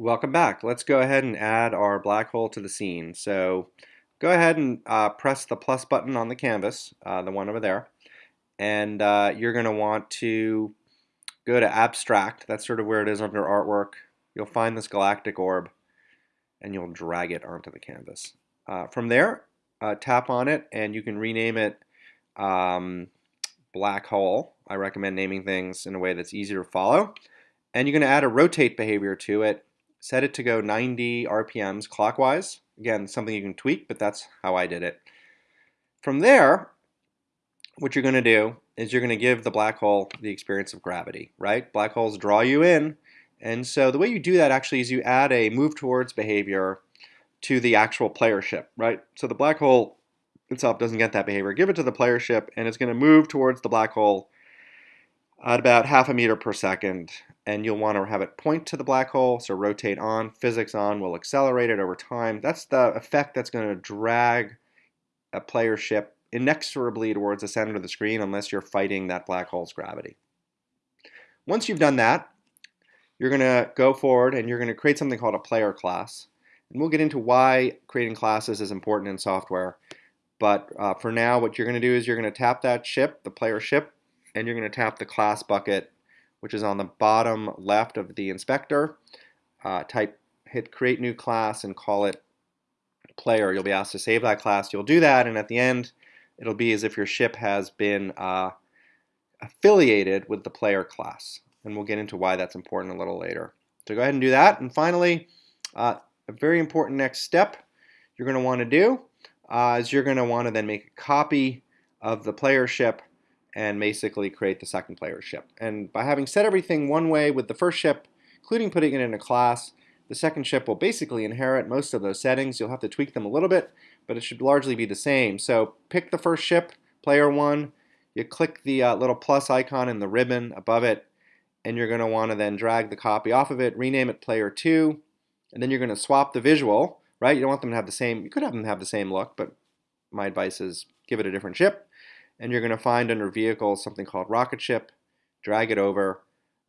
Welcome back. Let's go ahead and add our black hole to the scene. So go ahead and uh, press the plus button on the canvas, uh, the one over there, and uh, you're going to want to go to abstract. That's sort of where it is under artwork. You'll find this galactic orb and you'll drag it onto the canvas. Uh, from there, uh, tap on it and you can rename it um, black hole. I recommend naming things in a way that's easier to follow. And you're going to add a rotate behavior to it set it to go 90 RPMs clockwise. Again, something you can tweak, but that's how I did it. From there, what you're going to do is you're going to give the black hole the experience of gravity, right? Black holes draw you in, and so the way you do that actually is you add a move towards behavior to the actual player ship, right? So the black hole itself doesn't get that behavior. Give it to the player ship, and it's going to move towards the black hole at about half a meter per second and you'll want to have it point to the black hole so rotate on physics on will accelerate it over time. That's the effect that's going to drag a player ship inexorably towards the center of the screen unless you're fighting that black hole's gravity. Once you've done that you're going to go forward and you're going to create something called a player class. And we'll get into why creating classes is important in software but uh, for now what you're going to do is you're going to tap that ship the player ship and you're going to tap the class bucket, which is on the bottom left of the inspector. Uh, type hit create new class and call it player. You'll be asked to save that class. You'll do that, and at the end, it'll be as if your ship has been uh, affiliated with the player class. And we'll get into why that's important a little later. So go ahead and do that. And finally, uh, a very important next step you're going to want to do uh, is you're going to want to then make a copy of the player ship and basically create the second player ship. And by having set everything one way with the first ship, including putting it in a class, the second ship will basically inherit most of those settings. You'll have to tweak them a little bit, but it should largely be the same. So pick the first ship, player one, you click the uh, little plus icon in the ribbon above it, and you're going to want to then drag the copy off of it, rename it player two, and then you're going to swap the visual, right? You don't want them to have the same, you could have them have the same look, but my advice is give it a different ship and you're going to find under vehicles something called rocket ship, drag it over.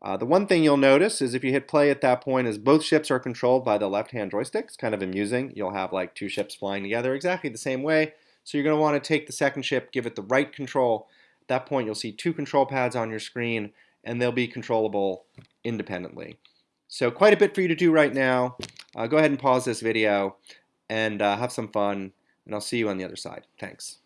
Uh, the one thing you'll notice is if you hit play at that point is both ships are controlled by the left-hand joystick. It's kind of amusing. You'll have like two ships flying together exactly the same way. So you're going to want to take the second ship, give it the right control. At that point you'll see two control pads on your screen and they'll be controllable independently. So quite a bit for you to do right now. Uh, go ahead and pause this video and uh, have some fun and I'll see you on the other side. Thanks.